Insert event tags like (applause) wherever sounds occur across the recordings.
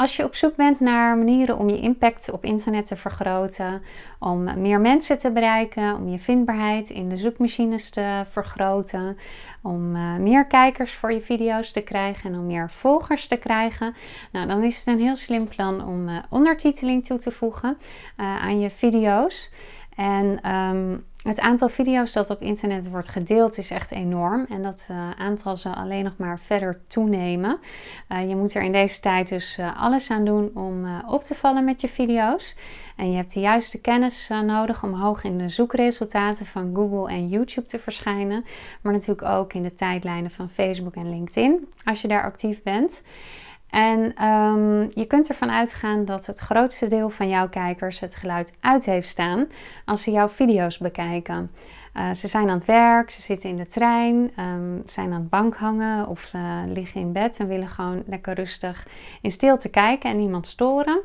Als je op zoek bent naar manieren om je impact op internet te vergroten, om meer mensen te bereiken, om je vindbaarheid in de zoekmachines te vergroten, om uh, meer kijkers voor je video's te krijgen en om meer volgers te krijgen, nou, dan is het een heel slim plan om uh, ondertiteling toe te voegen uh, aan je video's. En um, het aantal video's dat op internet wordt gedeeld is echt enorm en dat uh, aantal zal alleen nog maar verder toenemen. Uh, je moet er in deze tijd dus uh, alles aan doen om op te vallen met je video's. En je hebt de juiste kennis nodig om hoog in de zoekresultaten van Google en YouTube te verschijnen. Maar natuurlijk ook in de tijdlijnen van Facebook en LinkedIn als je daar actief bent. En um, je kunt ervan uitgaan dat het grootste deel van jouw kijkers het geluid uit heeft staan als ze jouw video's bekijken. Uh, ze zijn aan het werk, ze zitten in de trein, um, zijn aan het bank hangen of uh, liggen in bed en willen gewoon lekker rustig in stilte kijken en niemand storen.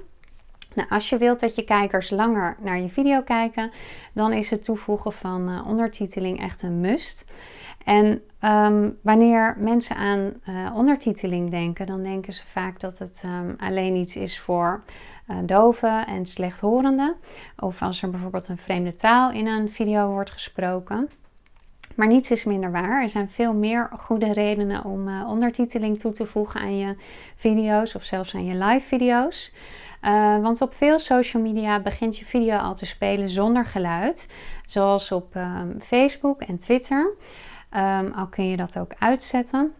Nou, als je wilt dat je kijkers langer naar je video kijken, dan is het toevoegen van uh, ondertiteling echt een must. En um, wanneer mensen aan uh, ondertiteling denken, dan denken ze vaak dat het um, alleen iets is voor uh, doven en slechthorenden. Of als er bijvoorbeeld een vreemde taal in een video wordt gesproken. Maar niets is minder waar. Er zijn veel meer goede redenen om uh, ondertiteling toe te voegen aan je video's of zelfs aan je live video's. Want op veel social media begint je video al te spelen zonder geluid. Zoals op um, Facebook en Twitter. Um, al kun je dat ook uitzetten.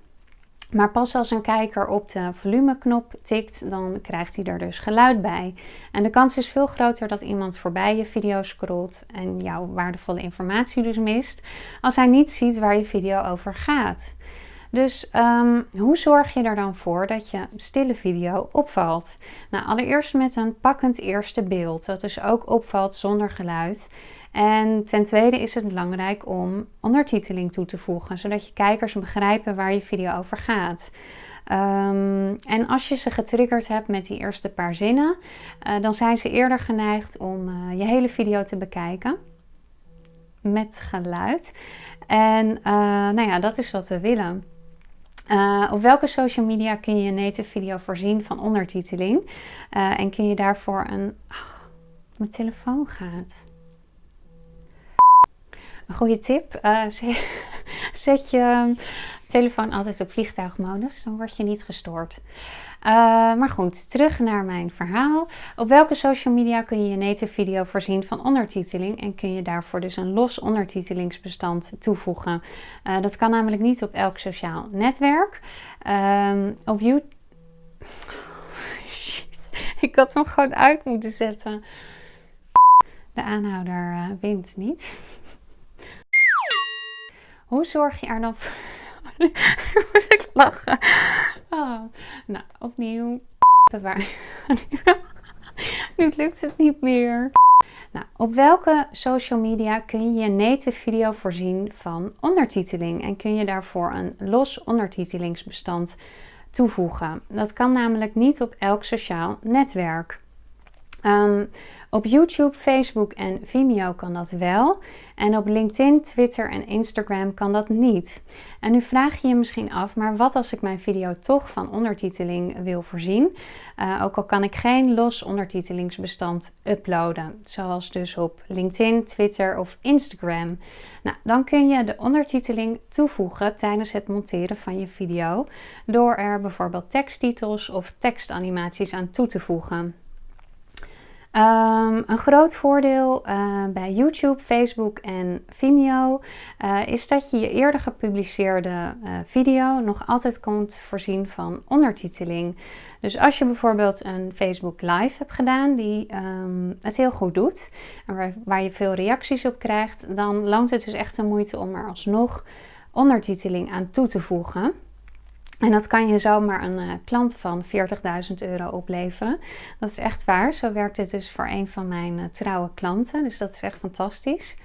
Maar pas als een kijker op de volumeknop tikt, dan krijgt hij er dus geluid bij. En de kans is veel groter dat iemand voorbij je video scrolt en jouw waardevolle informatie dus mist, als hij niet ziet waar je video over gaat. Dus um, hoe zorg je er dan voor dat je stille video opvalt? Nou, allereerst met een pakkend eerste beeld, dat dus ook opvalt zonder geluid. En ten tweede is het belangrijk om ondertiteling toe te voegen, zodat je kijkers begrijpen waar je video over gaat. Um, en als je ze getriggerd hebt met die eerste paar zinnen, uh, dan zijn ze eerder geneigd om uh, je hele video te bekijken met geluid. En uh, nou ja, dat is wat we willen. Op welke social media kun je je native video voorzien van ondertiteling? en kun je daarvoor een... Oh, mijn telefoon gaat. Een goede tip, (laughs) uh, (laughs) zet je telefoon altijd op vliegtuigmodus, dan word je niet gestoord. Uh, maar goed, terug naar mijn verhaal. Op welke social media kun je je native video voorzien van ondertiteling en kun je daarvoor dus een los ondertitelingsbestand toevoegen. Uh, dat kan namelijk niet op elk sociaal netwerk. Uh, op YouTube... (laughs) Shit, ik had hem gewoon uit moeten zetten. De aanhouder wint niet. Hoe zorg je er dan voor... (laughs) moet ik lachen. Oh. Nou, opnieuw. (laughs) (laughs) Nu lukt het niet meer. Nou, op welke social media kun je je native video voorzien van ondertiteling? En kun je daarvoor een los ondertitelingsbestand toevoegen? Dat kan namelijk niet op elk sociaal netwerk. Um, op YouTube, Facebook en Vimeo kan dat wel. En op LinkedIn, Twitter en Instagram kan dat niet. En nu vraag je je misschien af, maar wat als ik mijn video toch van ondertiteling wil voorzien? Uh, ook al kan ik geen los ondertitelingsbestand uploaden, zoals dus op LinkedIn, Twitter of Instagram. Nou, dan kun je de ondertiteling toevoegen tijdens het monteren van je video door er bijvoorbeeld teksttitels of tekstanimaties aan toe te voegen. Um, een groot voordeel uh, bij YouTube, Facebook en Vimeo uh, is dat je je eerder gepubliceerde uh, video nog altijd kunt voorzien van ondertiteling. Dus als je bijvoorbeeld een Facebook Live hebt gedaan die um, het heel goed doet en waar, waar je veel reacties op krijgt, dan loont het dus echt de moeite om er alsnog ondertiteling aan toe te voegen. En dat kan je zomaar een uh, klant van 40.000 euro opleveren. Dat is echt waar. Zo werkt het dus voor een van mijn uh, trouwe klanten. Dus dat is echt fantastisch.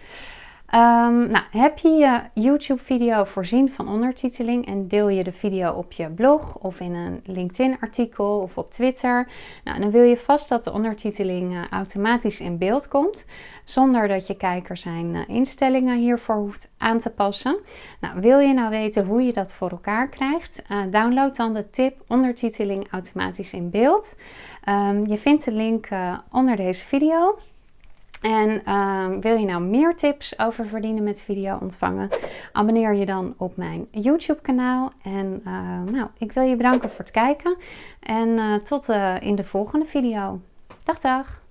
Ehm, nou, heb je je YouTube-video voorzien van ondertiteling en deel je de video op je blog of in een LinkedIn-artikel of op Twitter, nou, dan wil je vast dat de ondertiteling uh, automatisch in beeld komt, zonder dat je kijker zijn uh, instellingen hiervoor hoeft aan te passen. Nou, wil je nou weten hoe je dat voor elkaar krijgt? Uh, download dan de tip ondertiteling automatisch in beeld. Um, je vindt de link onder deze video. En uh, wil je nou meer tips over verdienen met video ontvangen? Abonneer je dan op mijn YouTube kanaal. En uh, nou, ik wil je bedanken voor het kijken. En uh, tot in de volgende video. Dag dag!